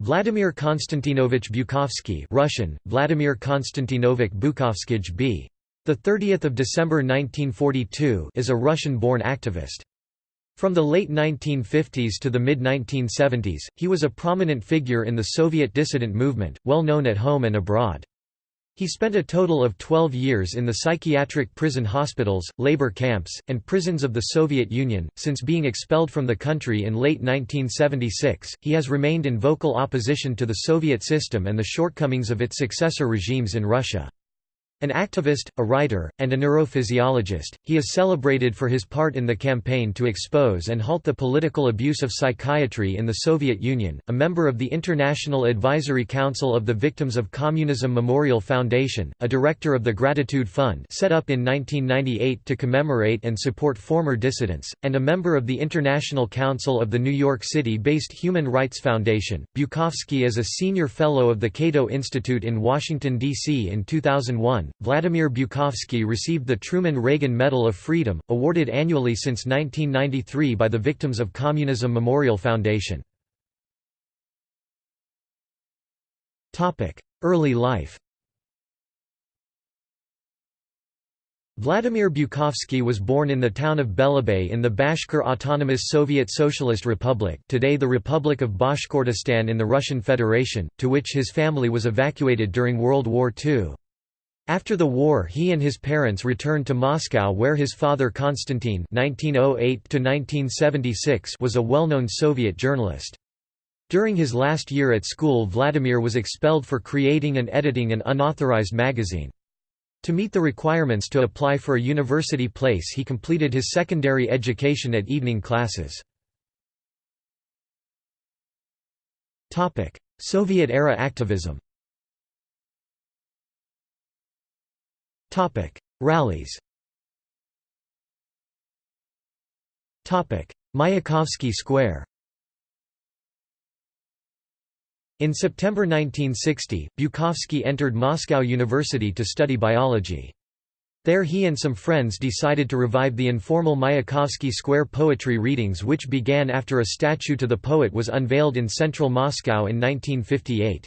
Vladimir Konstantinovich Bukovsky Russian, Vladimir Konstantinovich Bukovskij b. The 30th of December 1942 is a Russian-born activist. From the late 1950s to the mid-1970s, he was a prominent figure in the Soviet dissident movement, well known at home and abroad. He spent a total of 12 years in the psychiatric prison hospitals, labor camps, and prisons of the Soviet Union. Since being expelled from the country in late 1976, he has remained in vocal opposition to the Soviet system and the shortcomings of its successor regimes in Russia. An activist, a writer, and a neurophysiologist, he is celebrated for his part in the campaign to expose and halt the political abuse of psychiatry in the Soviet Union, a member of the International Advisory Council of the Victims of Communism Memorial Foundation, a director of the Gratitude Fund set up in 1998 to commemorate and support former dissidents, and a member of the International Council of the New York City-based Human Rights Foundation. Bukovsky is a senior fellow of the Cato Institute in Washington, D.C. in 2001 Vladimir Bukovsky received the Truman Reagan Medal of Freedom, awarded annually since 1993 by the Victims of Communism Memorial Foundation. Early life Vladimir Bukovsky was born in the town of Belebey in the Bashkir Autonomous Soviet Socialist Republic today the Republic of Bashkortostan in the Russian Federation, to which his family was evacuated during World War II. After the war he and his parents returned to Moscow where his father Konstantin (1908–1976) was a well-known Soviet journalist. During his last year at school Vladimir was expelled for creating and editing an unauthorized magazine. To meet the requirements to apply for a university place he completed his secondary education at evening classes. Soviet-era activism Rallies Mayakovsky Square In September 1960, Bukovsky entered Moscow University to study biology. There he and some friends decided to revive the informal Mayakovsky Square poetry readings which began after a statue to the poet was unveiled in central Moscow in 1958.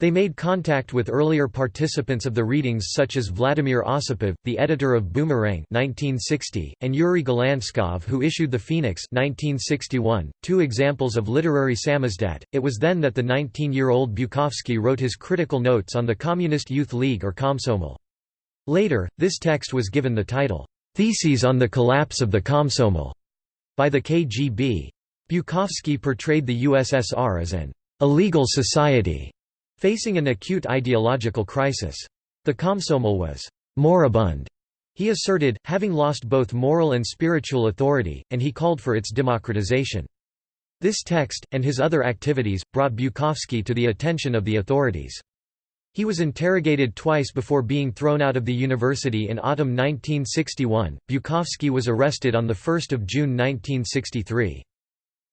They made contact with earlier participants of the readings such as Vladimir Osipov, the editor of Boomerang 1960, and Yuri Galanskov who issued The Phoenix 1961, two examples of literary samizdat. It was then that the 19-year-old Bukovsky wrote his critical notes on the Communist Youth League or Komsomol. Later, this text was given the title, Theses on the Collapse of the Komsomol, by the KGB. Bukovsky portrayed the USSR as an illegal society Facing an acute ideological crisis. The Komsomol was «moribund», he asserted, having lost both moral and spiritual authority, and he called for its democratization. This text, and his other activities, brought Bukovsky to the attention of the authorities. He was interrogated twice before being thrown out of the university in autumn 1961. Bukovsky was arrested on 1 June 1963.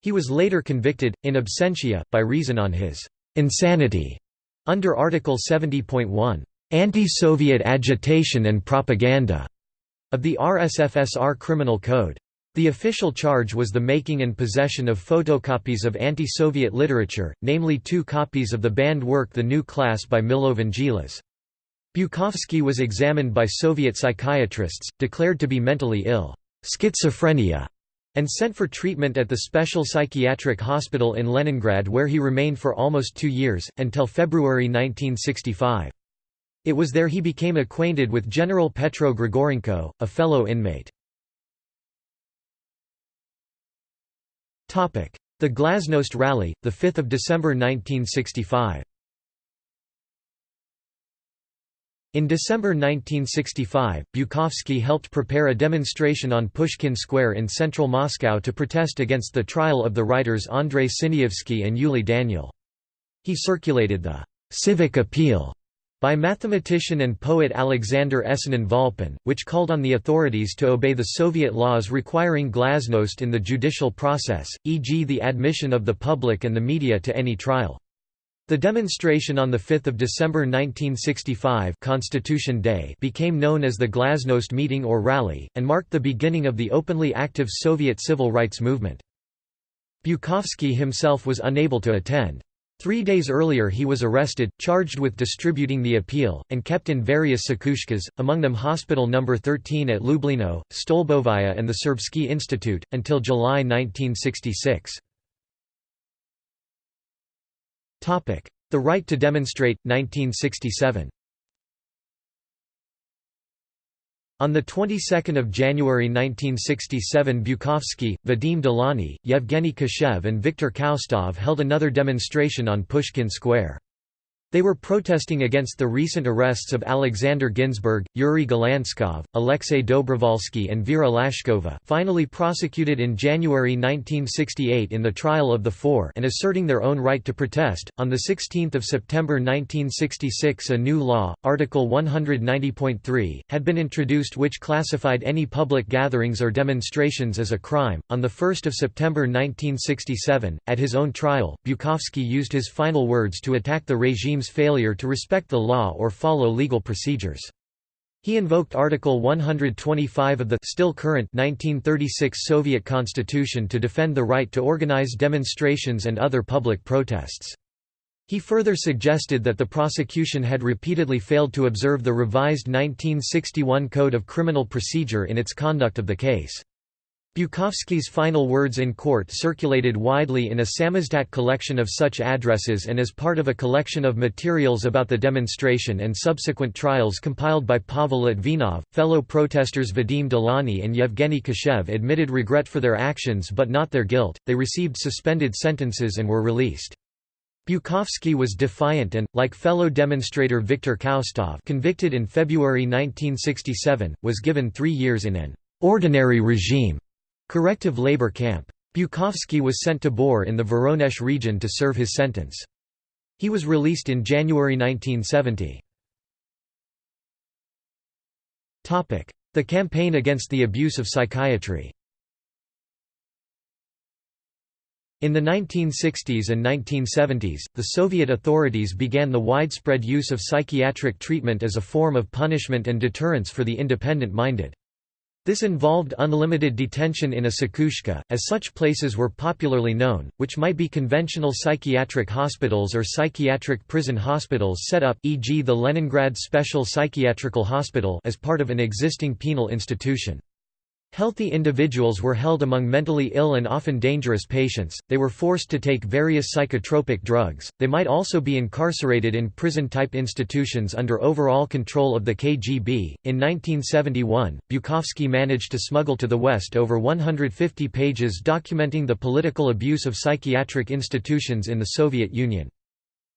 He was later convicted, in absentia, by reason on his insanity under Article 70.1, "...anti-Soviet agitation and propaganda", of the RSFSR Criminal Code. The official charge was the making and possession of photocopies of anti-Soviet literature, namely two copies of the banned work The New Class by Milovan Vangelis. Bukovsky was examined by Soviet psychiatrists, declared to be mentally ill, schizophrenia, and sent for treatment at the Special Psychiatric Hospital in Leningrad where he remained for almost two years, until February 1965. It was there he became acquainted with General Petro Grigorenko, a fellow inmate. The Glasnost Rally, 5 December 1965 In December 1965, Bukovsky helped prepare a demonstration on Pushkin Square in central Moscow to protest against the trial of the writers Andrei Sinyavsky and Yuli Daniel. He circulated the «civic appeal» by mathematician and poet Alexander Esenin Volpin, which called on the authorities to obey the Soviet laws requiring glasnost in the judicial process, e.g. the admission of the public and the media to any trial. The demonstration on 5 December 1965 Constitution Day became known as the Glasnost Meeting or Rally, and marked the beginning of the openly active Soviet civil rights movement. Bukovsky himself was unable to attend. Three days earlier he was arrested, charged with distributing the appeal, and kept in various psikhushkas, among them Hospital No. 13 at Lublino, Stolbovaia and the Serbsky Institute, until July 1966. The right to demonstrate, 1967 On the 22nd of January 1967 Bukovsky, Vadim Delaunay, Yevgeny Kashev and Viktor Khaustov held another demonstration on Pushkin Square. They were protesting against the recent arrests of Alexander Ginzburg, Yuri Galanskov, Alexei Dobrovolsky and Vera Lashkova finally prosecuted in January 1968 in the trial of the four and asserting their own right to protest. On 16 September 1966 a new law, Article 190.3, had been introduced which classified any public gatherings or demonstrations as a crime. On 1 September 1967, at his own trial, Bukovsky used his final words to attack the failure to respect the law or follow legal procedures. He invoked Article 125 of the still current 1936 Soviet Constitution to defend the right to organize demonstrations and other public protests. He further suggested that the prosecution had repeatedly failed to observe the revised 1961 Code of Criminal Procedure in its conduct of the case. Bukovsky's final words in court circulated widely in a samizdat collection of such addresses and as part of a collection of materials about the demonstration and subsequent trials compiled by Pavel Litvinov. Fellow protesters Vadim Delaunay and Yevgeny Kashev admitted regret for their actions but not their guilt, they received suspended sentences and were released. Bukovsky was defiant and, like fellow demonstrator Viktor Khaustov convicted in February 1967, was given three years in an ordinary regime Corrective labor camp. Bukovsky was sent to Bor in the Voronezh region to serve his sentence. He was released in January 1970. The campaign against the abuse of psychiatry In the 1960s and 1970s, the Soviet authorities began the widespread use of psychiatric treatment as a form of punishment and deterrence for the independent-minded. This involved unlimited detention in a psichushka, as such places were popularly known, which might be conventional psychiatric hospitals or psychiatric prison hospitals set up e.g. the Leningrad Special Psychiatrical Hospital as part of an existing penal institution. Healthy individuals were held among mentally ill and often dangerous patients, they were forced to take various psychotropic drugs, they might also be incarcerated in prison-type institutions under overall control of the KGB. In 1971, Bukovsky managed to smuggle to the West over 150 pages documenting the political abuse of psychiatric institutions in the Soviet Union.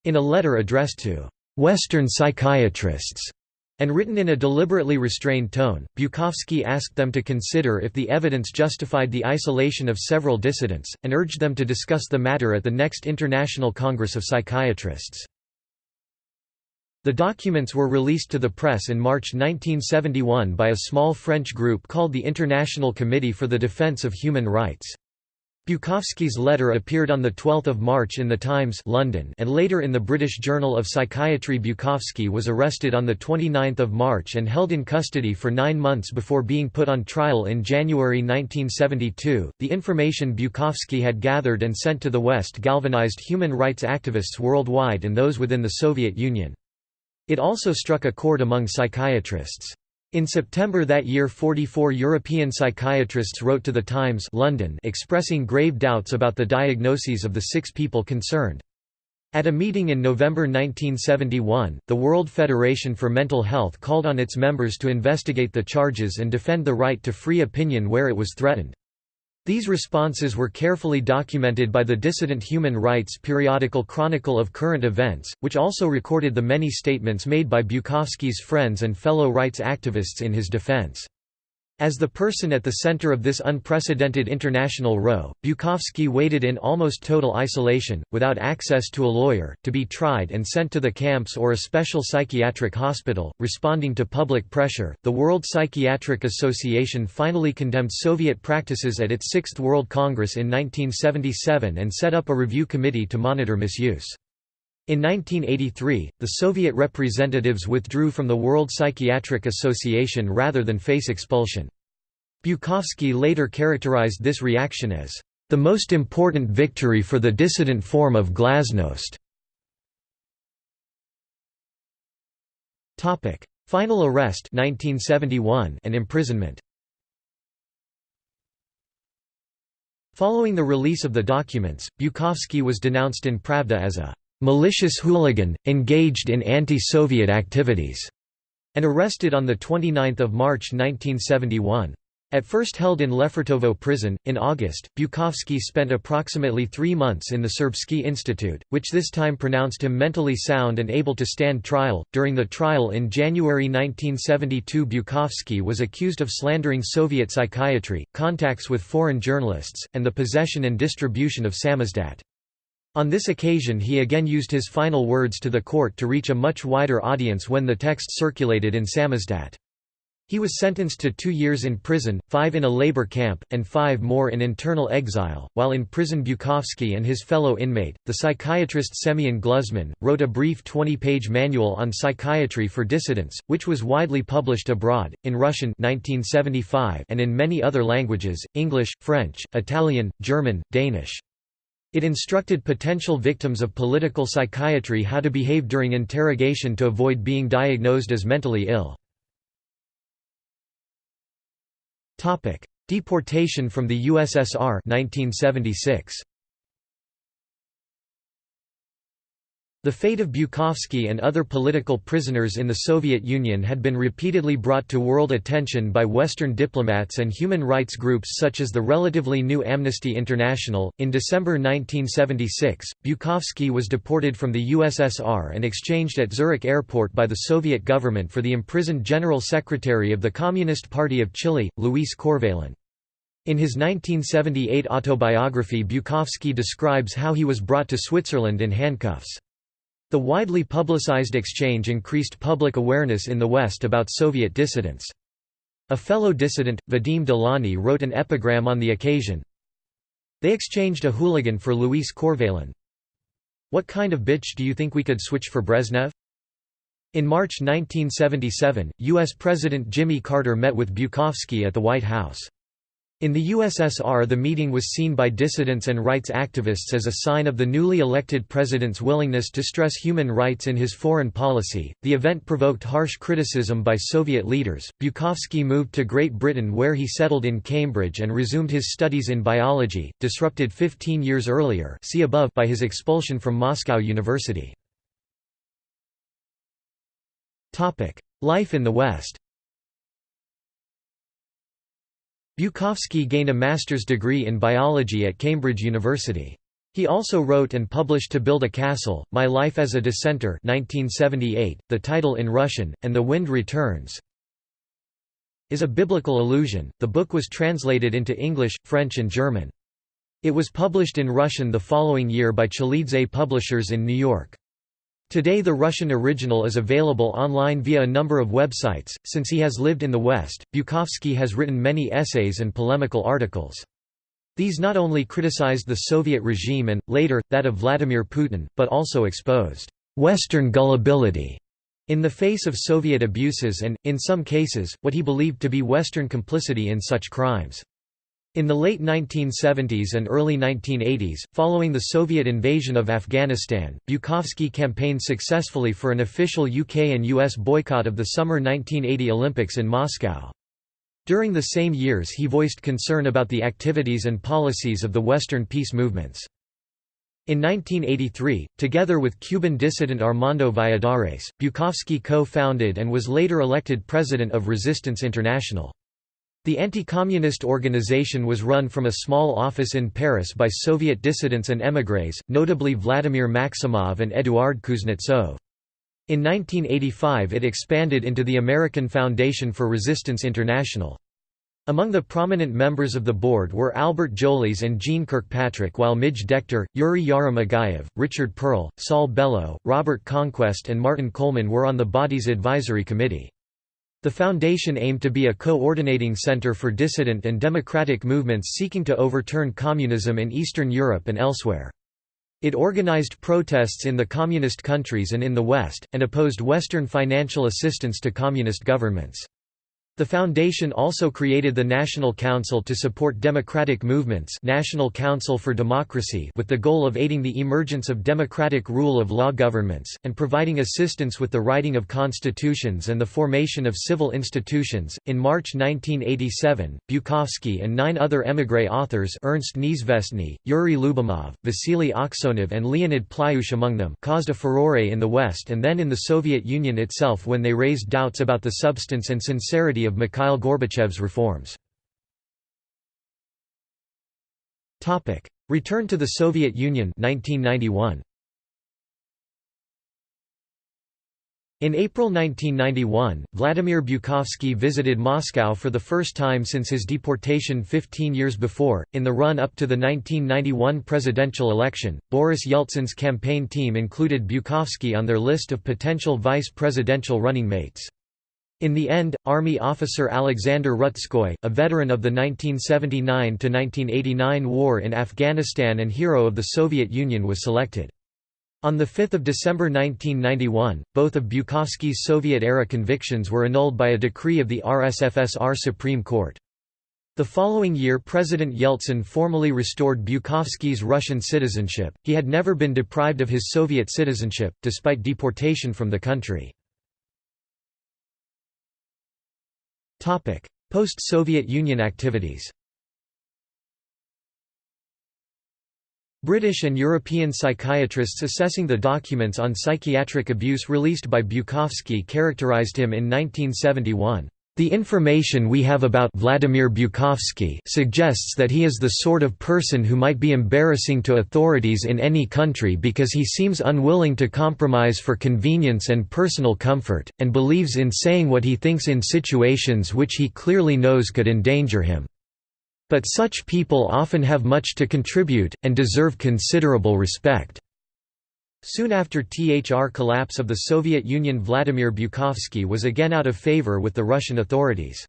In a letter addressed to Western psychiatrists, and written in a deliberately restrained tone, Bukovsky asked them to consider if the evidence justified the isolation of several dissidents, and urged them to discuss the matter at the next International Congress of Psychiatrists. The documents were released to the press in March 1971 by a small French group called the International Committee for the Defense of Human Rights. Bukovsky's letter appeared on 12 March in The Times London and later in the British Journal of Psychiatry Bukovsky was arrested on 29 March and held in custody for nine months before being put on trial in January 1972. The information Bukovsky had gathered and sent to the West galvanized human rights activists worldwide and those within the Soviet Union. It also struck a chord among psychiatrists. In September that year 44 European psychiatrists wrote to The Times London expressing grave doubts about the diagnoses of the six people concerned. At a meeting in November 1971, the World Federation for Mental Health called on its members to investigate the charges and defend the right to free opinion where it was threatened. These responses were carefully documented by the dissident human rights periodical Chronicle of Current Events, which also recorded the many statements made by Bukovsky's friends and fellow rights activists in his defense. As the person at the center of this unprecedented international row, Bukovsky waited in almost total isolation, without access to a lawyer, to be tried and sent to the camps or a special psychiatric hospital. Responding to public pressure, the World Psychiatric Association finally condemned Soviet practices at its Sixth World Congress in 1977 and set up a review committee to monitor misuse. In 1983, the Soviet representatives withdrew from the World Psychiatric Association rather than face expulsion. Bukovsky later characterized this reaction as, "...the most important victory for the dissident form of glasnost." Final arrest 1971 and imprisonment Following the release of the documents, Bukovsky was denounced in Pravda as a «malicious hooligan, engaged in anti-Soviet activities» and arrested on 29 March 1971. At first held in Lefortovo prison, in August, Bukovsky spent approximately three months in the Serbsky Institute, which this time pronounced him mentally sound and able to stand trial. During the trial in January 1972, Bukovsky was accused of slandering Soviet psychiatry, contacts with foreign journalists, and the possession and distribution of samizdat. On this occasion he again used his final words to the court to reach a much wider audience when the text circulated in samizdat. He was sentenced to two years in prison, five in a labor camp, and five more in internal exile. While in prison, Bukovsky and his fellow inmate, the psychiatrist Semyon Gluzman, wrote a brief 20 page manual on psychiatry for dissidents, which was widely published abroad, in Russian 1975 and in many other languages English, French, Italian, German, Danish. It instructed potential victims of political psychiatry how to behave during interrogation to avoid being diagnosed as mentally ill. Deportation from the USSR 1976. The fate of Bukovsky and other political prisoners in the Soviet Union had been repeatedly brought to world attention by Western diplomats and human rights groups such as the relatively new Amnesty International. In December 1976, Bukovsky was deported from the USSR and exchanged at Zurich airport by the Soviet government for the imprisoned General Secretary of the Communist Party of Chile, Luis Corvalán. In his 1978 autobiography Bukovsky describes how he was brought to Switzerland in handcuffs. The widely publicized exchange increased public awareness in the West about Soviet dissidents. A fellow dissident, Vadim Delaunay wrote an epigram on the occasion. They exchanged a hooligan for Luis Corvalán. What kind of bitch do you think we could switch for Brezhnev? In March 1977, U.S. President Jimmy Carter met with Bukovsky at the White House. In the USSR the meeting was seen by dissidents and rights activists as a sign of the newly elected president's willingness to stress human rights in his foreign policy. The event provoked harsh criticism by Soviet leaders. Bukovsky moved to Great Britain where he settled in Cambridge and resumed his studies in biology, disrupted 15 years earlier see above by his expulsion from Moscow University. Topic: Life in the West Bukovsky gained a master's degree in biology at Cambridge University. He also wrote and published To Build a Castle, My Life as a Dissenter 1978, the title in Russian, and The Wind Returns is a biblical allusion. The book was translated into English, French and German. It was published in Russian the following year by Chalidze Publishers in New York. Today the Russian original is available online via a number of websites. Since he has lived in the West, Bukovsky has written many essays and polemical articles. These not only criticized the Soviet regime and, later, that of Vladimir Putin, but also exposed «Western gullibility» in the face of Soviet abuses and, in some cases, what he believed to be Western complicity in such crimes. In the late 1970s and early 1980s, following the Soviet invasion of Afghanistan, Bukovsky campaigned successfully for an official UK and US boycott of the summer 1980 Olympics in Moscow. During the same years he voiced concern about the activities and policies of the Western peace movements. In 1983, together with Cuban dissident Armando Valladares, Bukovsky co-founded and was later elected president of Resistance International. The anti-communist organization was run from a small office in Paris by Soviet dissidents and émigrés, notably Vladimir Maximov and Eduard Kuznetsov. In 1985 it expanded into the American Foundation for Resistance International. Among the prominent members of the board were Albert Jolis and Jeane Kirkpatrick while Midge Decter, Yuri Yarim-Agaev, Richard Perle, Saul Bellow, Robert Conquest and Martin Coleman were on the body's advisory committee. The foundation aimed to be a coordinating center for dissident and democratic movements seeking to overturn communism in Eastern Europe and elsewhere. It organized protests in the communist countries and in the West, and opposed Western financial assistance to communist governments. The foundation also created the National Council to support democratic movements National Council for Democracy with the goal of aiding the emergence of democratic rule of law governments, and providing assistance with the writing of constitutions and the formation of civil institutions. In March 1987, Bukovsky and nine other émigré authors Ernst Neizvestny, Yuri Lyubimov, Vasily Aksionov and Leonid Plyushch among them caused a furore in the West and then in the Soviet Union itself when they raised doubts about the substance and sincerity of Mikhail Gorbachev's reforms. Return to the Soviet Union 1991. In April 1991, Vladimir Bukovsky visited Moscow for the first time since his deportation 15 years before. In the run up to the 1991 presidential election, Boris Yeltsin's campaign team included Bukovsky on their list of potential vice presidential running mates. In the end, Army officer Alexander Rutskoy, a veteran of the 1979–1989 war in Afghanistan and hero of the Soviet Union was selected. On 5 December 1991, both of Bukovsky's Soviet-era convictions were annulled by a decree of the RSFSR Supreme Court. The following year President Yeltsin formally restored Bukovsky's Russian citizenship, he had never been deprived of his Soviet citizenship, despite deportation from the country. Post-Soviet Union activities British and European psychiatrists assessing the documents on psychiatric abuse released by Bukovsky characterized him in 1971. The information we have about Vladimir Bukovsky suggests that he is the sort of person who might be embarrassing to authorities in any country because he seems unwilling to compromise for convenience and personal comfort, and believes in saying what he thinks in situations which he clearly knows could endanger him. But such people often have much to contribute, and deserve considerable respect. Soon after THR collapse of the Soviet Union Vladimir Bukovsky was again out of favor with the Russian authorities.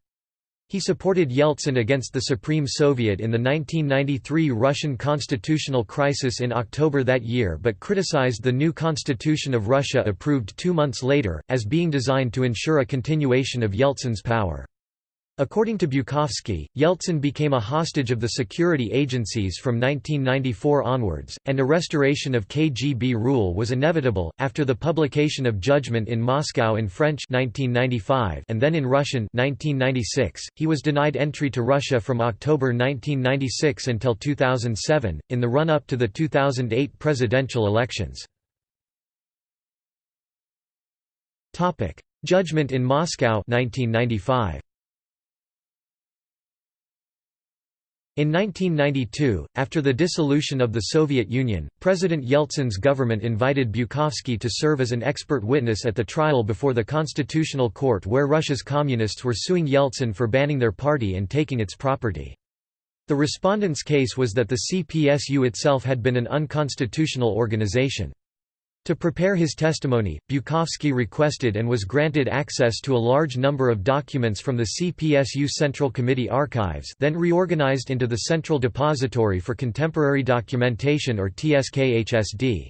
He supported Yeltsin against the Supreme Soviet in the 1993 Russian constitutional crisis in October that year but criticized the new constitution of Russia approved two months later, as being designed to ensure a continuation of Yeltsin's power. According to Bukovsky, Yeltsin became a hostage of the security agencies from 1994 onwards, and a restoration of KGB rule was inevitable. After the publication of Judgment in Moscow in French 1995 and then in Russian 1996, he was denied entry to Russia from October 1996 until 2007, in the run up to the 2008 presidential elections. Judgment in Moscow 1995. In 1992, after the dissolution of the Soviet Union, President Yeltsin's government invited Bukovsky to serve as an expert witness at the trial before the Constitutional Court where Russia's communists were suing Yeltsin for banning their party and taking its property. The respondent's case was that the CPSU itself had been an unconstitutional organization. To prepare his testimony, Bukovsky requested and was granted access to a large number of documents from the CPSU Central Committee archives then reorganized into the Central Depository for Contemporary Documentation or TSKHSD.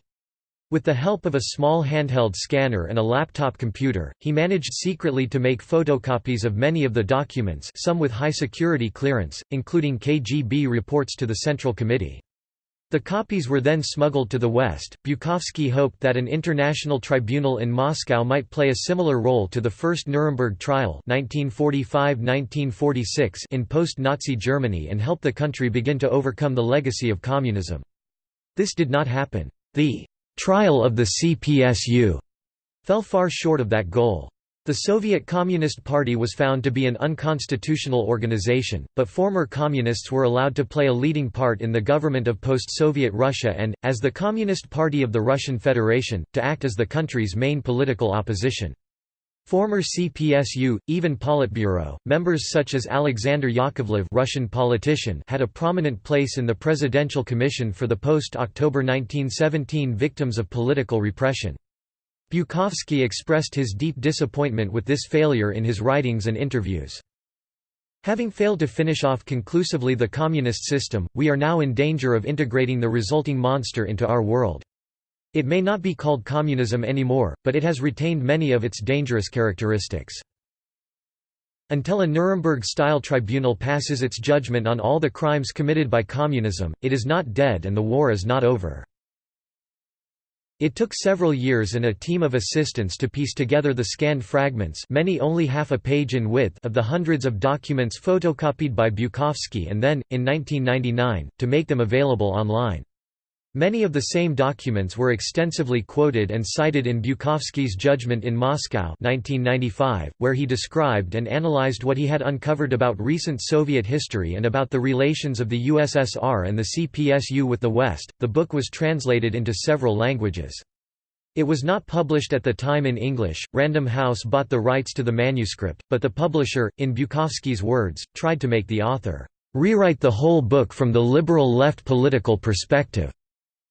With the help of a small handheld scanner and a laptop computer, he managed secretly to make photocopies of many of the documents some with high security clearance, including KGB reports to the Central Committee. The copies were then smuggled to the West. Bukovsky hoped that an international tribunal in Moscow might play a similar role to the first Nuremberg trial (1945–1946) in post-Nazi Germany and help the country begin to overcome the legacy of communism. This did not happen. The trial of the CPSU fell far short of that goal. The Soviet Communist Party was found to be an unconstitutional organization, but former communists were allowed to play a leading part in the government of post-Soviet Russia and, as the Communist Party of the Russian Federation, to act as the country's main political opposition. Former CPSU, even Politburo, members such as Alexander Yakovlev Russian politician had a prominent place in the Presidential Commission for the post-October 1917 victims of political repression. Bukovsky expressed his deep disappointment with this failure in his writings and interviews. Having failed to finish off conclusively the communist system, we are now in danger of integrating the resulting monster into our world. It may not be called communism anymore, but it has retained many of its dangerous characteristics. Until a Nuremberg-style tribunal passes its judgment on all the crimes committed by communism, it is not dead and the war is not over. It took several years and a team of assistants to piece together the scanned fragments many only half a page in width of the hundreds of documents photocopied by Bukovsky and then, in 1999, to make them available online. Many of the same documents were extensively quoted and cited in Bukovsky's Judgment in Moscow 1995, where he described and analyzed what he had uncovered about recent Soviet history and about the relations of the USSR and the CPSU with the West. The book was translated into several languages. It was not published at the time in English, Random House bought the rights to the manuscript, but the publisher, in Bukovsky's words, tried to make the author rewrite the whole book from the liberal left political perspective.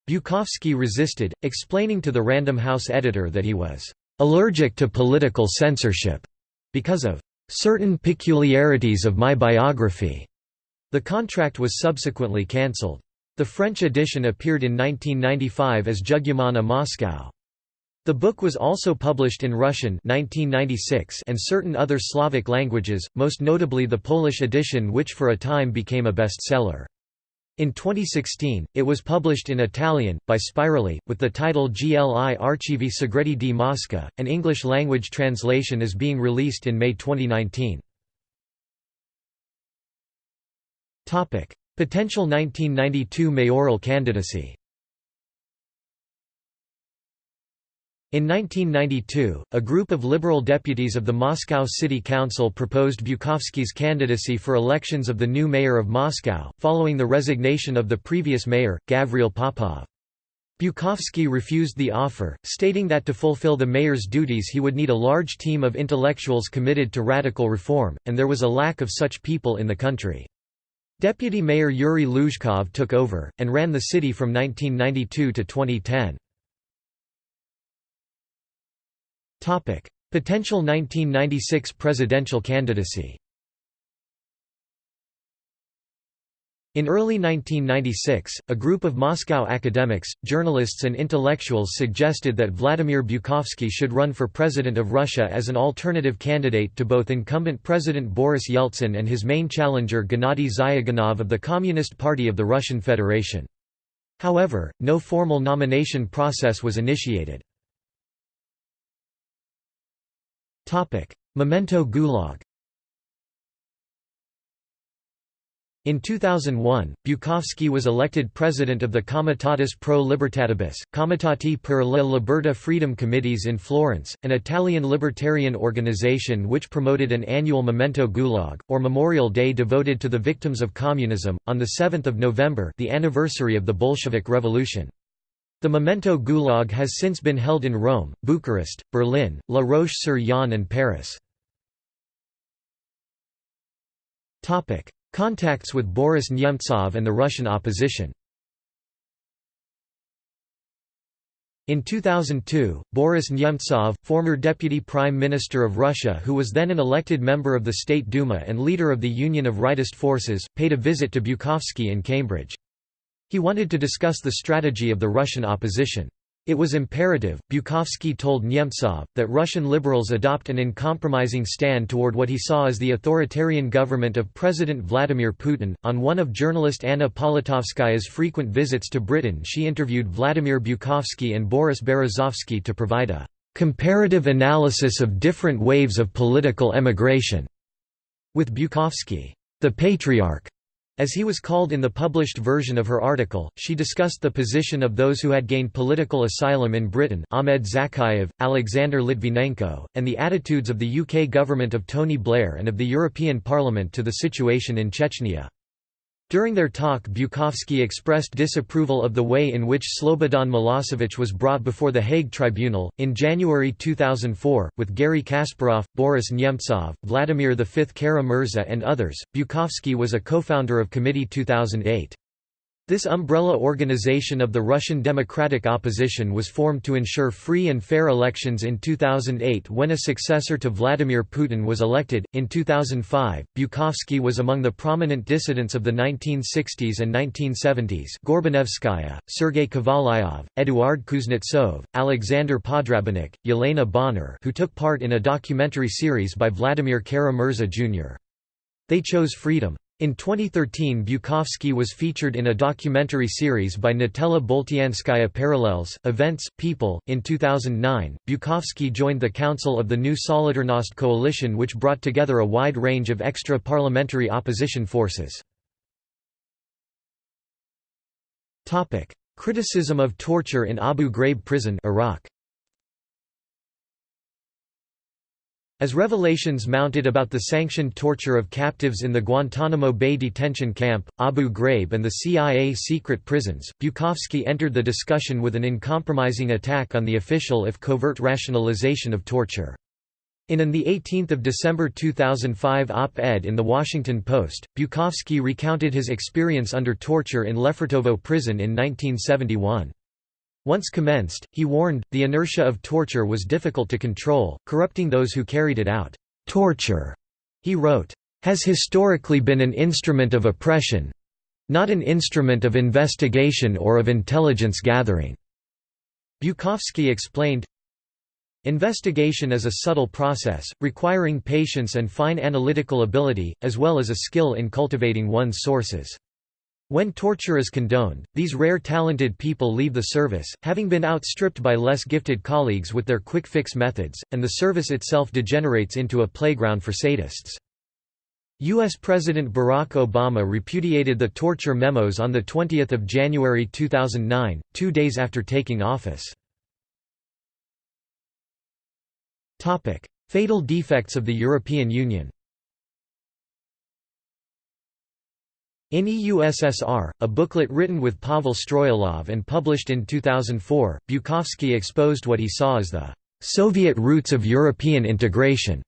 Bukovsky resisted, explaining to the Random House editor that he was allergic to political censorship because of certain peculiarities of my biography. The contract was subsequently cancelled. The French edition appeared in 1995 as Jugement à Moscou. The book was also published in Russian 1996 and certain other Slavic languages, most notably the Polish edition which for a time became a bestseller. In 2016, it was published in Italian, by Spirali, with the title Gli Archivi Segreti di Mosca. An English language translation is being released in May 2019. Potential 1992 mayoral candidacy In 1992, a group of liberal deputies of the Moscow City Council proposed Bukovsky's candidacy for elections of the new mayor of Moscow, following the resignation of the previous mayor, Gavril Popov. Bukovsky refused the offer, stating that to fulfill the mayor's duties he would need a large team of intellectuals committed to radical reform, and there was a lack of such people in the country. Deputy Mayor Yuri Luzhkov took over, and ran the city from 1992 to 2010. Potential 1996 presidential candidacy. In early 1996, a group of Moscow academics, journalists and intellectuals suggested that Vladimir Bukovsky should run for president of Russia as an alternative candidate to both incumbent President Boris Yeltsin and his main challenger Gennady Zyuganov of the Communist Party of the Russian Federation. However, no formal nomination process was initiated. Memento Gulag In 2001, Bukovsky was elected president of the Comitatus pro Libertatibus, Comitati per la Libertà Freedom Committees in Florence, an Italian libertarian organization which promoted an annual Memento Gulag, or Memorial Day devoted to the victims of communism, on 7 November the anniversary of the Bolshevik Revolution. The Memento Gulag has since been held in Rome, Bucharest, Berlin, La Roche-sur-Yon and Paris. Contacts with Boris Nemtsov and the Russian opposition In 2002, Boris Nemtsov, former Deputy Prime Minister of Russia who was then an elected member of the State Duma and leader of the Union of Rightist Forces, paid a visit to Bukovsky in Cambridge. He wanted to discuss the strategy of the Russian opposition. It was imperative, Bukovsky told Nemtsov, that Russian liberals adopt an uncompromising stand toward what he saw as the authoritarian government of President Vladimir Putin. On one of journalist Anna Politkovskaya's frequent visits to Britain, she interviewed Vladimir Bukovsky and Boris Berezovsky to provide a comparative analysis of different waves of political emigration. With Bukovsky, the patriarch as he was called in the published version of her article, she discussed the position of those who had gained political asylum in Britain Ahmed Zakayev, Alexander Litvinenko, and the attitudes of the UK government of Tony Blair and of the European Parliament to the situation in Chechnya. During their talk Bukovsky expressed disapproval of the way in which Slobodan Milosevic was brought before the Hague Tribunal. In January 2004, with Garry Kasparov, Boris Nemtsov, Vladimir V Kara-Murza and others, Bukovsky was a co-founder of Committee 2008. This umbrella organization of the Russian democratic opposition was formed to ensure free and fair elections in 2008 when a successor to Vladimir Putin was elected. In 2005, Bukovsky was among the prominent dissidents of the 1960s and 1970s Gorbanevskaya, Sergei Kovalyov, Eduard Kuznetsov, Alexander Podrabinek, Yelena Bonner who took part in a documentary series by Vladimir Kara-Murza Jr. They chose freedom. In 2013 Bukovsky was featured in a documentary series by Natella Boltianskaya Parallels, Events, People. In 2009, Bukovsky joined the Council of the New Solidarnost coalition which brought together a wide range of extra-parliamentary opposition forces. Criticism of torture in Abu Ghraib prison Iraq. As revelations mounted about the sanctioned torture of captives in the Guantanamo Bay detention camp, Abu Ghraib and the CIA secret prisons, Bukovsky entered the discussion with an uncompromising attack on the official if covert rationalization of torture. In an 18 December 2005 op-ed in The Washington Post, Bukovsky recounted his experience under torture in Lefortovo prison in 1971. Once commenced, he warned, the inertia of torture was difficult to control, corrupting those who carried it out. Torture, he wrote, has historically been an instrument of oppression—not an instrument of investigation or of intelligence gathering." Bukovsky explained, Investigation is a subtle process, requiring patience and fine analytical ability, as well as a skill in cultivating one's sources. When torture is condoned, these rare talented people leave the service, having been outstripped by less gifted colleagues with their quick-fix methods, and the service itself degenerates into a playground for sadists. U.S. President Barack Obama repudiated the torture memos on 20 January 2009, two days after taking office. Fatal defects of the European Union In EUSSR, a booklet written with Pavel Stroilov and published in 2004, Bukovsky exposed what he saw as the Soviet roots of European integration.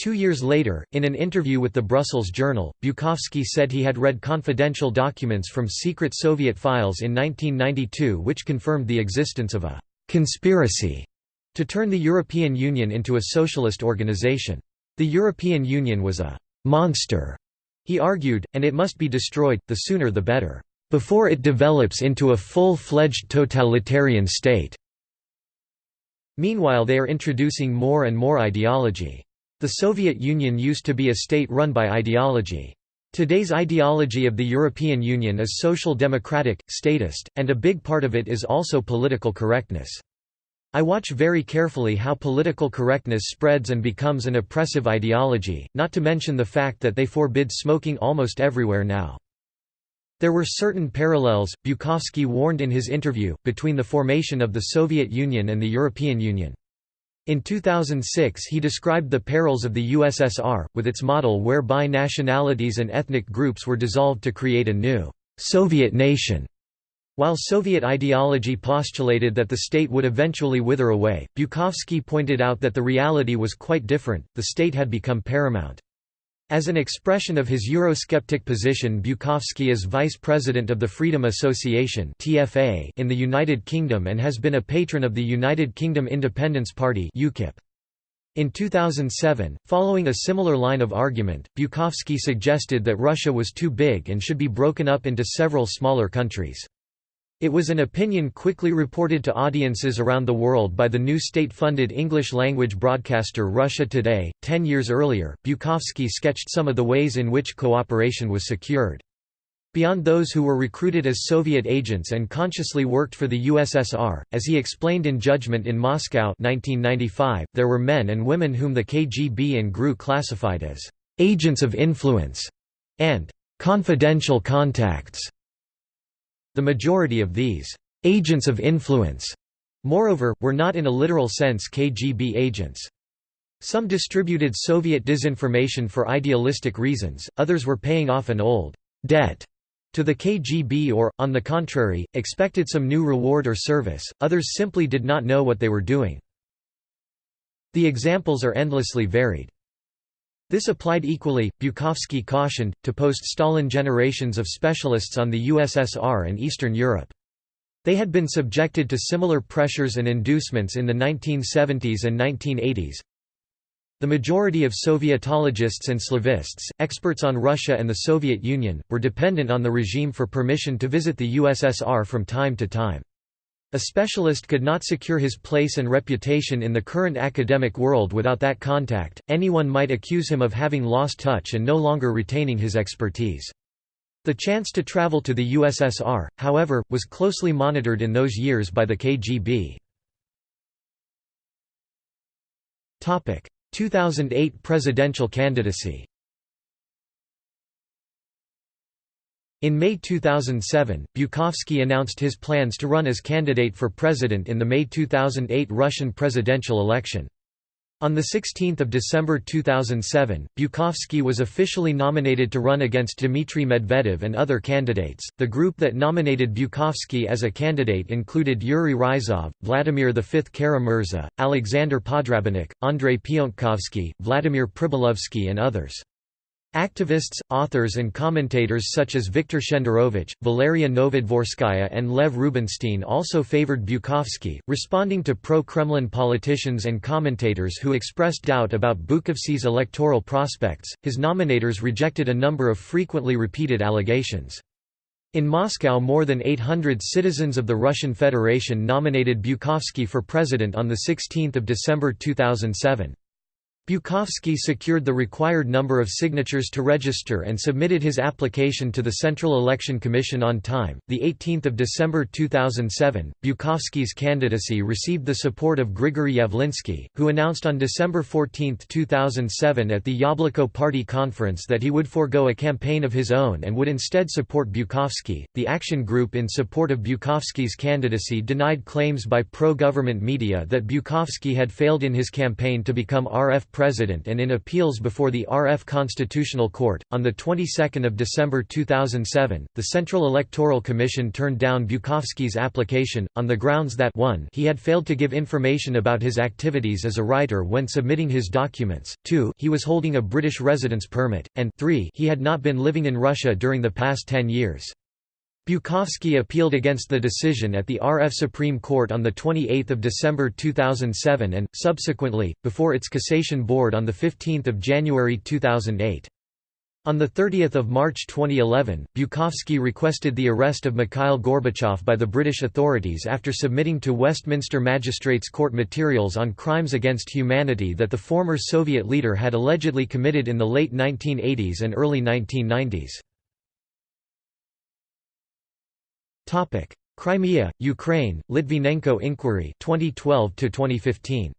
Two years later, in an interview with the Brussels Journal, Bukovsky said he had read confidential documents from secret Soviet files in 1992 which confirmed the existence of a «conspiracy» to turn the European Union into a socialist organization. The European Union was a «monster» He argued, and it must be destroyed, the sooner the better, before it develops into a full-fledged totalitarian state. Meanwhile they are introducing more and more ideology. The Soviet Union used to be a state run by ideology. Today's ideology of the European Union is social democratic, statist, and a big part of it is also political correctness. I watch very carefully how political correctness spreads and becomes an oppressive ideology, not to mention the fact that they forbid smoking almost everywhere now. There were certain parallels, Bukovsky warned in his interview, between the formation of the Soviet Union and the European Union. In 2006 he described the perils of the USSR, with its model whereby nationalities and ethnic groups were dissolved to create a new Soviet nation. While Soviet ideology postulated that the state would eventually wither away, Bukovsky pointed out that the reality was quite different, the state had become paramount. As an expression of his Eurosceptic position Bukovsky is vice president of the Freedom Association in the United Kingdom and has been a patron of the United Kingdom Independence Party UKIP. In 2007, following a similar line of argument, Bukovsky suggested that Russia was too big and should be broken up into several smaller countries. It was an opinion quickly reported to audiences around the world by the new state-funded English-language broadcaster Russia Today. Ten years earlier, Bukovsky sketched some of the ways in which cooperation was secured. Beyond those who were recruited as Soviet agents and consciously worked for the USSR, as he explained in Judgment in Moscow 1995, there were men and women whom the KGB and GRU classified as «agents of influence» and «confidential contacts» The majority of these agents of influence, moreover, were not in a literal sense KGB agents. Some distributed Soviet disinformation for idealistic reasons, others were paying off an old debt to the KGB or, on the contrary, expected some new reward or service, others simply did not know what they were doing. The examples are endlessly varied. This applied equally, Bukovsky cautioned, to post-Stalin generations of specialists on the USSR and Eastern Europe. They had been subjected to similar pressures and inducements in the 1970s and 1980s. The majority of Sovietologists and Slavists, experts on Russia and the Soviet Union, were dependent on the regime for permission to visit the USSR from time to time. A specialist could not secure his place and reputation in the current academic world without that contact, anyone might accuse him of having lost touch and no longer retaining his expertise. The chance to travel to the USSR, however, was closely monitored in those years by the KGB. 2008 presidential candidacy In May 2007, Bukovsky announced his plans to run as candidate for president in the May 2008 Russian presidential election. On 16 December 2007, Bukovsky was officially nominated to run against Dmitry Medvedev and other candidates. The group that nominated Bukovsky as a candidate included Yuri Ryzhov, Vladimir V Kara-Murza, Alexander Podrabinek, Andrei Piontkovsky, Vladimir Pribylovsky, and others. Activists, authors and commentators such as Viktor Shenderovich, Valeria Novodvorskaya and Lev Rubinstein also favored Bukovsky, responding to pro-Kremlin politicians and commentators who expressed doubt about Bukovsky's electoral prospects. His nominators rejected a number of frequently repeated allegations. In Moscow more than 800 citizens of the Russian Federation nominated Bukovsky for president on 16 December 2007. Bukovsky secured the required number of signatures to register and submitted his application to the Central Election Commission on time. The 18th of December 2007, Bukovsky's candidacy received the support of Grigory Yavlinsky, who announced on December 14, 2007 at the Yabloko Party conference that he would forego a campaign of his own and would instead support Bukovsky. The action group in support of Bukovsky's candidacy denied claims by pro-government media that Bukovsky had failed in his campaign to become RF president and in appeals before the RF Constitutional Court. On the 22nd of December 2007, the Central Electoral Commission turned down Bukovsky's application on the grounds that 1 he had failed to give information about his activities as a writer when submitting his documents, 2 he was holding a British residence permit, and 3 he had not been living in Russia during the past 10 years. Bukovsky appealed against the decision at the RF Supreme Court on 28 December 2007 and, subsequently, before its cassation board on 15 January 2008. On 30 March 2011, Bukovsky requested the arrest of Mikhail Gorbachev by the British authorities after submitting to Westminster Magistrates Court materials on crimes against humanity that the former Soviet leader had allegedly committed in the late 1980s and early 1990s. Topic: Crimea, Ukraine, Litvinenko inquiry 2012 to 2015.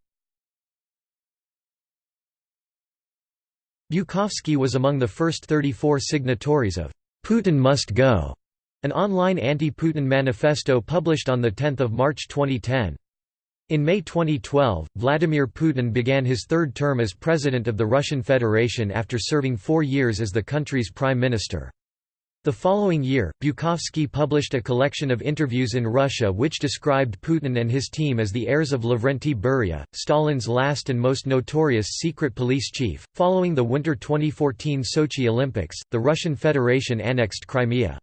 Bukovsky was among the first 34 signatories of Putin Must Go, an online anti-Putin manifesto published on 10 March 2010. In May 2012, Vladimir Putin began his third term as president of the Russian Federation after serving four years as the country's prime minister. The following year, Bukovsky published a collection of interviews in Russia which described Putin and his team as the heirs of Lavrenti Beria, Stalin's last and most notorious secret police chief. Following the Winter 2014 Sochi Olympics, the Russian Federation annexed Crimea.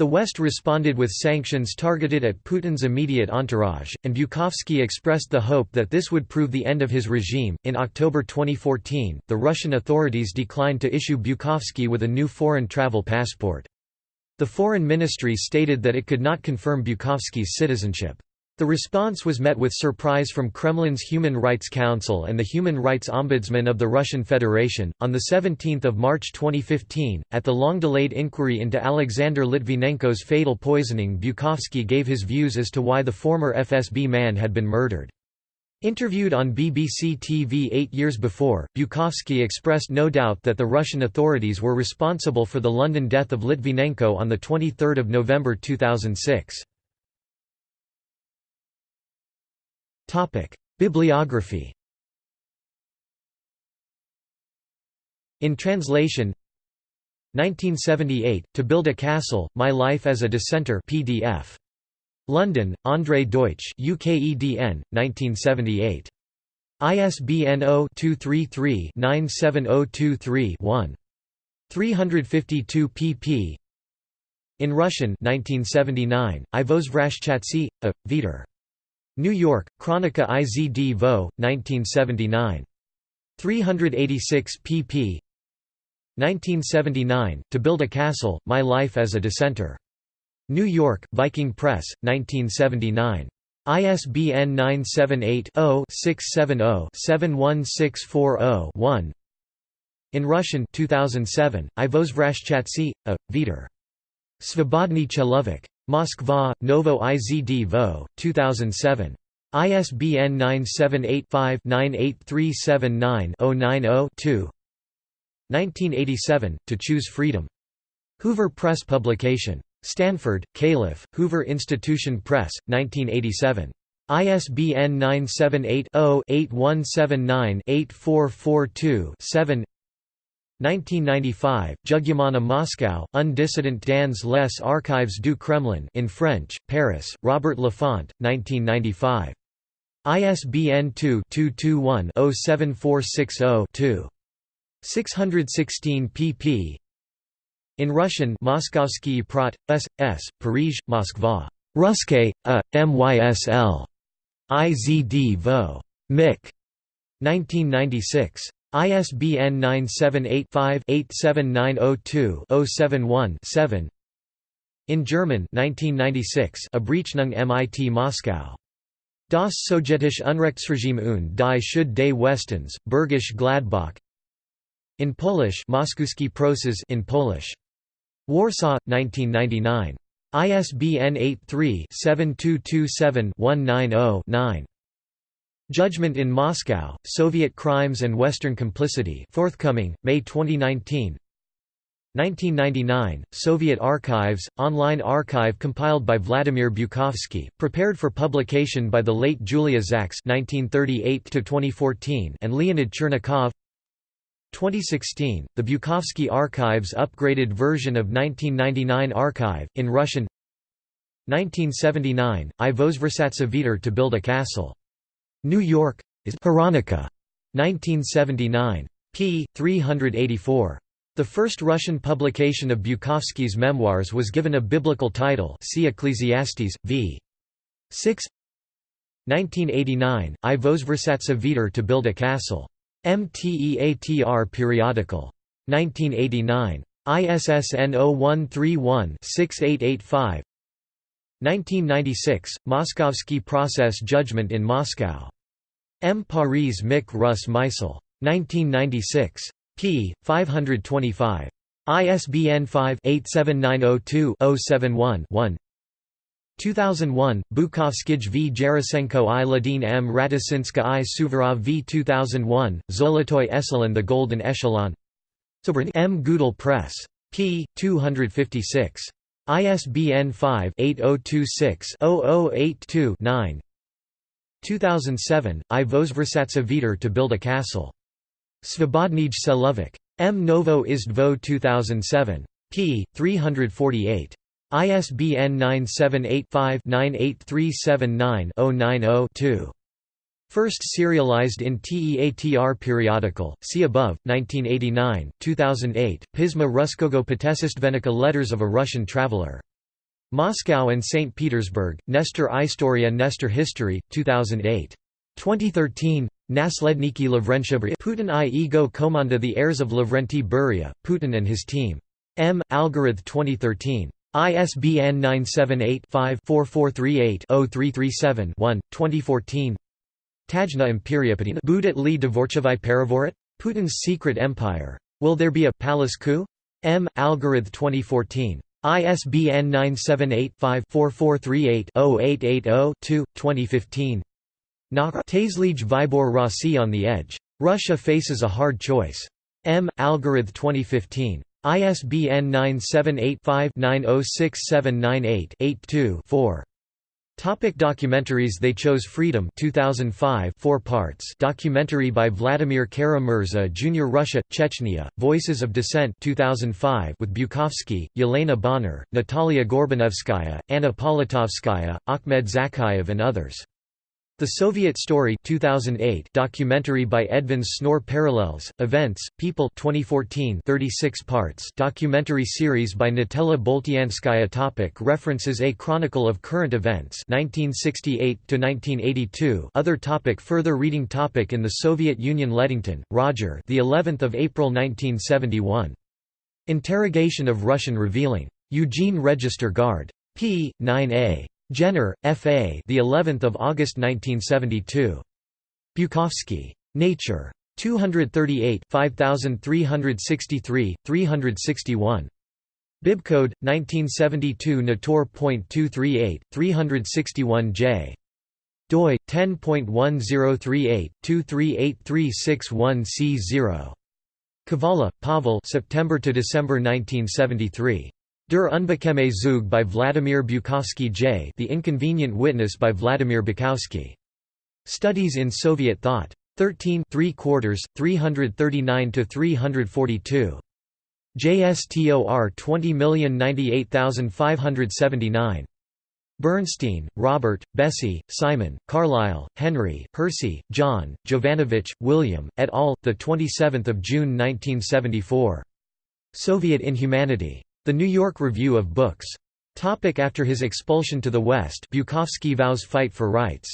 The West responded with sanctions targeted at Putin's immediate entourage, and Bukovsky expressed the hope that this would prove the end of his regime. In October 2014, the Russian authorities declined to issue Bukovsky with a new foreign travel passport. The Foreign Ministry stated that it could not confirm Bukovsky's citizenship. The response was met with surprise from Kremlin's Human Rights Council and the Human Rights Ombudsman of the Russian Federation. On 17 March 2015, at the long delayed inquiry into Alexander Litvinenko's fatal poisoning, Bukovsky gave his views as to why the former FSB man had been murdered. Interviewed on BBC TV eight years before, Bukovsky expressed no doubt that the Russian authorities were responsible for the London death of Litvinenko on 23 November 2006. Bibliography In translation 1978, To Build a Castle, My Life as a Dissenter PDF. London, André Deutsch UKEDN, 1978. ISBN 0-233-97023-1. 352 pp. In Russian 1979, I Vozvrashchatsy, a, Viter. New York, Chronica IZD Vo, 1979. 386 pp. 1979, To Build a Castle, My Life as a Dissenter. New York, Viking Press, 1979. ISBN 978-0-670-71640-1 In Russian 2007, I a, Viter. Svobodny Chelovik. Moskva, Novo IZD Vo, 2007. ISBN 978-5-98379-090-2 1987, To Choose Freedom. Hoover Press Publication. Stanford, Calif., Hoover Institution Press, 1987. ISBN 978 0 8179 8442 7 1995, Jugement à Moscou, Un dissident dans les archives du Kremlin in French, Paris, Robert Laffont, 1995. ISBN 2-221-07460-2. 616 pp. In Russian Moskovsky Prat, S. S., Paris, Moskva. Ruske, A, MYSL. IZD Vo. Mick. 1996. ISBN 978-5-87902-071-7 In German 1996 Abrechnung MIT Moscow. Das Sowjetische Unrechtsregime und die Schuld des Westens, Bergisch Gladbach In Polish Moskuski Proses in Polish. Warsaw, 1999. ISBN 83-7227-190-9. Judgment in Moscow, Soviet Crimes and Western Complicity forthcoming, May 2019 1999, Soviet Archives, online archive compiled by Vladimir Bukovsky, prepared for publication by the late Julia Zaks (1938–2014) and Leonid Chernikov. 2016, the Bukovsky Archives upgraded version of 1999 archive in Russian. 1979, I Vozversatsa Viter to build a castle. New York, is Hronika. 1979. p. 384. The first Russian publication of Bukovsky's memoirs was given a biblical title see Ecclesiastes, v. 6 1989, I Vozversatsa Viter to build a castle. MTEATR periodical. 1989. ISSN 0131-6885 1996, Moskovsky Process Judgment in Moscow. M. Paris Mick Russ Meisel. 1996. p. 525. ISBN 5-87902-071-1 2001, Bukovskij v Gerasenko i Ladin m Ratisinska i Suvorov v 2001, Zolotoy Echelon The Golden Echelon M. Gudel Press. p. 256. ISBN 5-8026-0082-9 2007, I oh Vozversatsa Viter to build a castle. Svobodnij Celovik. M. Novo Izd Vo 2007. p. 348. ISBN 978-5-98379-090-2. First serialized in TEATR periodical, see above, 1989, 2008, Pisma Ruskogo Potesistvenika Letters of a Russian Traveler. Moscow and St. Petersburg, Nestor Istoria Nestor History, 2008. 2013, Nasledniki Lavrentiev Putin i Ego Komanda The Heirs of Lavrenti Beria, Putin and his team. M. Algorith 2013. ISBN 978 5 4438 337 one 2014 Tajna Imperiapatina Budat li Perivorit? Putin's Secret Empire. Will there be a palace coup? M. Algorith 2014. ISBN 978-5-4438-0880-2, 2015 Tazlij Vybor Rossi on the Edge. Russia faces a hard choice. M. Algorith 2015. ISBN 978 5 906798 82 4. Topic documentaries They Chose Freedom 2005 4 parts documentary by Vladimir Kara-Murza Jr. Russia, Chechnya, Voices of Dissent 2005 with Bukovsky, Yelena Bonner, Natalia Gorbanevskaya, Anna Politkovskaya, Ahmed Zakhaev and others. The Soviet Story 2008 documentary by Edvin Snor Parallels, Events, People 2014 36 parts documentary series by Natella Boltianskaya topic References A Chronicle of Current Events 1968–1982 Other topic Further reading topic In the Soviet Union Leddington, Roger the 11th of April 1971. Interrogation of Russian revealing. Eugene Register Guard. p. 9a. Jenner, F.A. The 11th of August 1972. Bukovsky. Nature. 238 5363, 361. Bibcode 1972 Nator.238 361J. doi 10.1038 2383661C0. Kavala, Pavel September to December 1973. Der Unbequeme Zug by Vladimir Bukovsky J. The Inconvenient Witness by Vladimir Bukowski. Studies in Soviet Thought. 13 3 quarters, 339–342. JSTOR 20098579. Bernstein, Robert, Bessie, Simon, Carlyle, Henry, Hersey, John, Jovanovich, William, et al., 27 June 1974. Soviet Inhumanity. The New York Review of Books. Topic after his expulsion to the West Bukovsky vows fight for rights.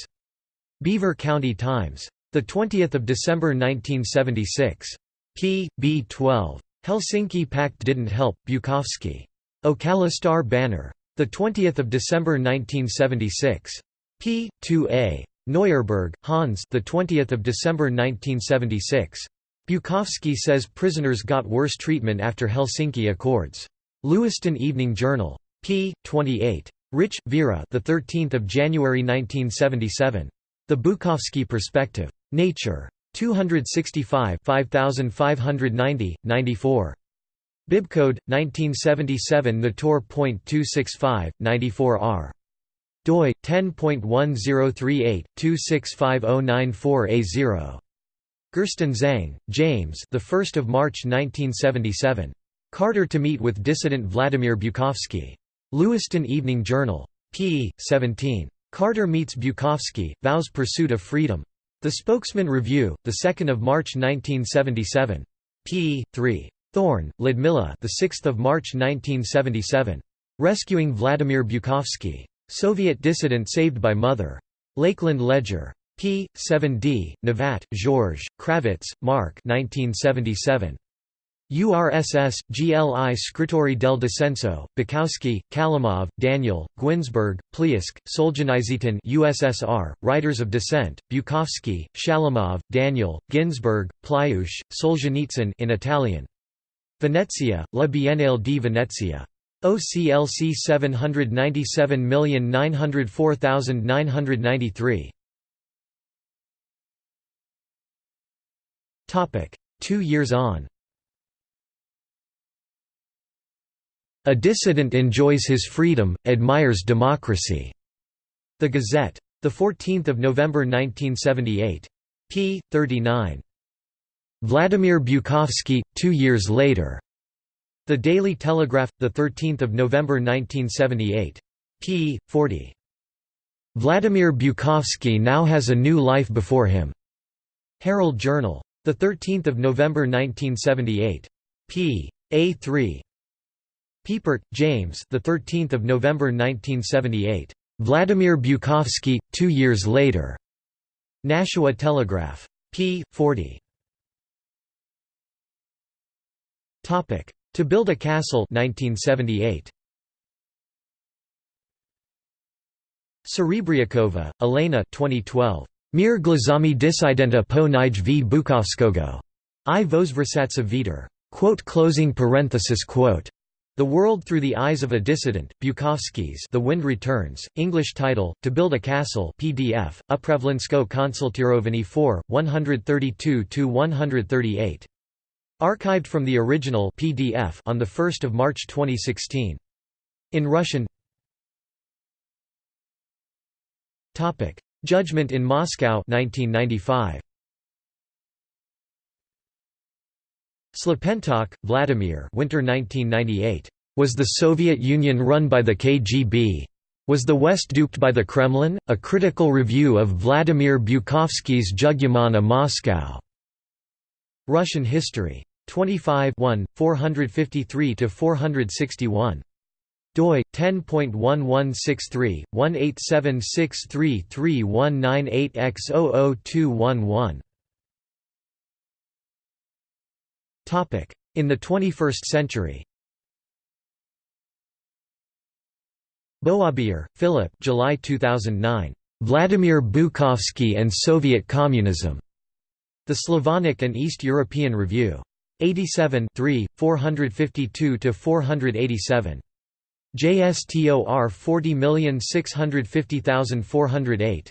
Beaver County Times. 20 December 1976. p. b. 12. Helsinki Pact didn't help, Bukovsky. Ocala Star Banner. 20 December 1976. p. 2a. Neuerberg, Hans the 20th of December 1976. Bukovsky says prisoners got worse treatment after Helsinki Accords. Lewiston Evening Journal. p. 28. Rich, Vera. The 13th of January 1977. The Bukovsky Perspective. Nature. 265 5590, 94. Bibcode 1977 Nator.265 94R. doi 10.1038 2650094A0. Gerstenzang, James. The 1st of March 1977. Carter to meet with dissident Vladimir Bukovsky. Lewiston Evening Journal. p. 17. Carter meets Bukovsky, vows pursuit of freedom. The Spokesman Review, 2 March 1977. p. 3. Thorne, Ludmilla the 6th of March 1977. Rescuing Vladimir Bukovsky. Soviet dissident saved by mother. Lakeland Ledger. p. 7d. Navat, Georges, Kravitz, Mark 1977. URSS, GLI Scritori del Descenso, Bukowski, Kalimov, Daniel, Gwinsberg, Pliusk, Solzhenitsyn USSR, Writers of Descent, Bukovsky, Shalamov, Daniel, Ginsberg, Pliush, Solzhenitsyn in Italian. Venezia, La Biennale di Venezia. OCLC 797904993. Two years on A dissident enjoys his freedom, admires democracy. The Gazette. 14 November 1978. p. 39. Vladimir Bukovsky, two years later. The Daily Telegraph, 13 November 1978. p. 40. Vladimir Bukovsky now has a new life before him. Herald Journal. 13 November 1978. p. A3. Piepert, James. The 13th of November 1978. Vladimir Bukovsky, two years later. Nashua Telegraph. p. 40. Topic: To build a castle, 1978. Serebriakova, Elena. 2012. Mir glazami disidenta po nij v Bukovskogo. I vozversatsa viter. Quote closing parenthesis quote. The World Through the Eyes of a Dissident, Bukovsky's The Wind Returns, English title, To Build a Castle PDF, Upravlensko Konsultirovany 4, 132–138. Archived from the original PDF on 1 March 2016. In Russian Judgment in Moscow 1995. Shlapentokh, Vladimir Winter 1998. Was the Soviet Union run by the KGB? Was the West duped by the Kremlin? A critical review of Vladimir Bukovsky's Jugement à Moscou. Russian history. 25 453–461 doi 10.1163 187633198X00211 in the 21st century. Boobbyer, Philip July 2009 Vladimir Bukovsky and Soviet Communism. The Slavonic and East European Review. 87 452 487 JSTOR 40650408.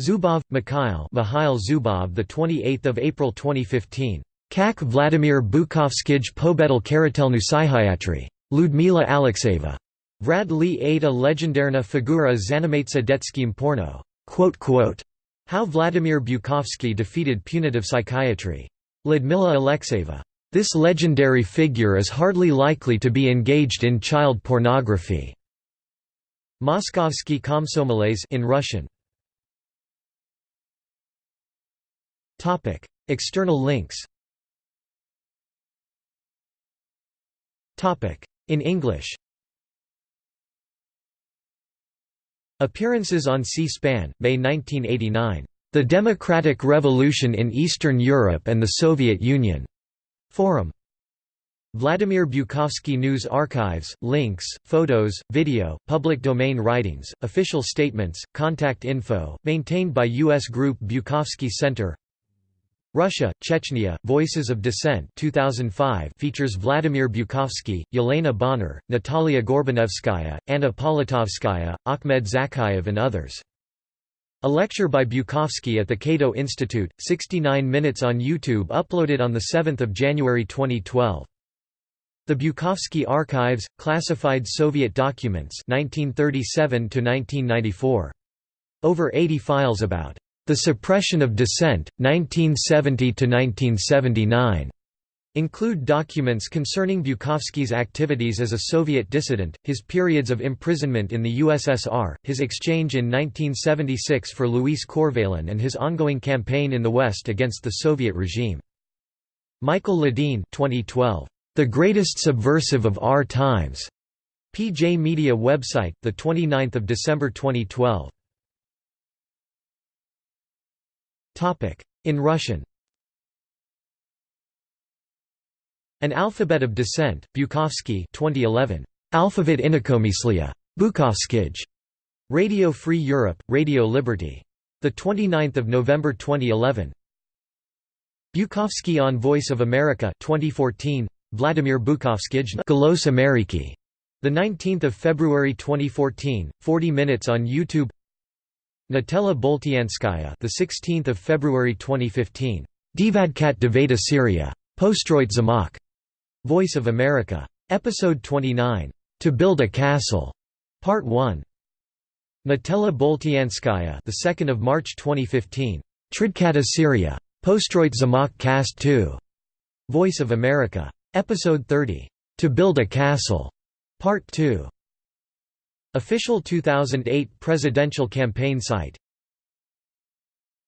Zubov, Mikhail Mikhail Zubov the 28th of April 2015. Kak Vladimir Bukovskij pobedel karatelnu psychiatry. Ludmila Alexeyeva. Vrad li Ada legendarna figura zanimatsa detskim porno. How Vladimir Bukovsky defeated punitive psychiatry. Ludmila Alexeyeva. This legendary figure is hardly likely to be engaged in child pornography. Moskovsky Komsomolets in Russian. Topic: External links. In English. Appearances on C-SPAN, May 1989. The Democratic Revolution in Eastern Europe and the Soviet Union. Forum Vladimir Bukovsky News Archives, links, photos, video, public domain writings, official statements, contact info, maintained by U.S. Group Bukovsky Center Russia, Chechnya, Voices of Dissent 2005 features Vladimir Bukovsky, Yelena Bonner, Natalia Gorbanevskaya, Anna Politkovskaya, Ahmed Zakhaev and others. A lecture by Bukovsky at the Cato Institute, 69 minutes on YouTube uploaded on 7 January 2012. The Bukovsky Archives, Classified Soviet Documents 1937 Over 80 files about the suppression of dissent, 1970–1979 include documents concerning Bukovsky's activities as a Soviet dissident, his periods of imprisonment in the USSR, his exchange in 1976 for Luis Corvalán and his ongoing campaign in the West against the Soviet regime. Michael Ledeen 2012, "'The Greatest Subversive of Our Times' PJ Media website, 29 December 2012 In Russian An Alphabet of Descent, Bukovsky 2011. Alphabet. Bukovskij. Radio Free Europe, Radio Liberty. 29 November 2011. Bukovsky on Voice of America 2014. Vladimir Bukovskij Golos Ameriki. The 19th of February 2014, 40 minutes on YouTube. Natella Boltianskaya, the 16th of February 2015. Divadkat Devata Syria. Postroit Zamak. Voice of America. Episode 29. To Build a Castle. Part 1. Natella Boltianskaya, the 2nd of March 2015. Tridkata Syria. Postroit Zamak Cast 2. Voice of America. Episode 30. To Build a Castle. Part 2. Official 2008 presidential campaign site